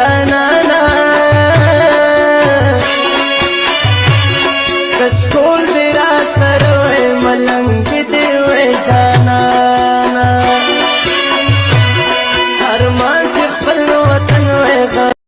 جانانا کچکول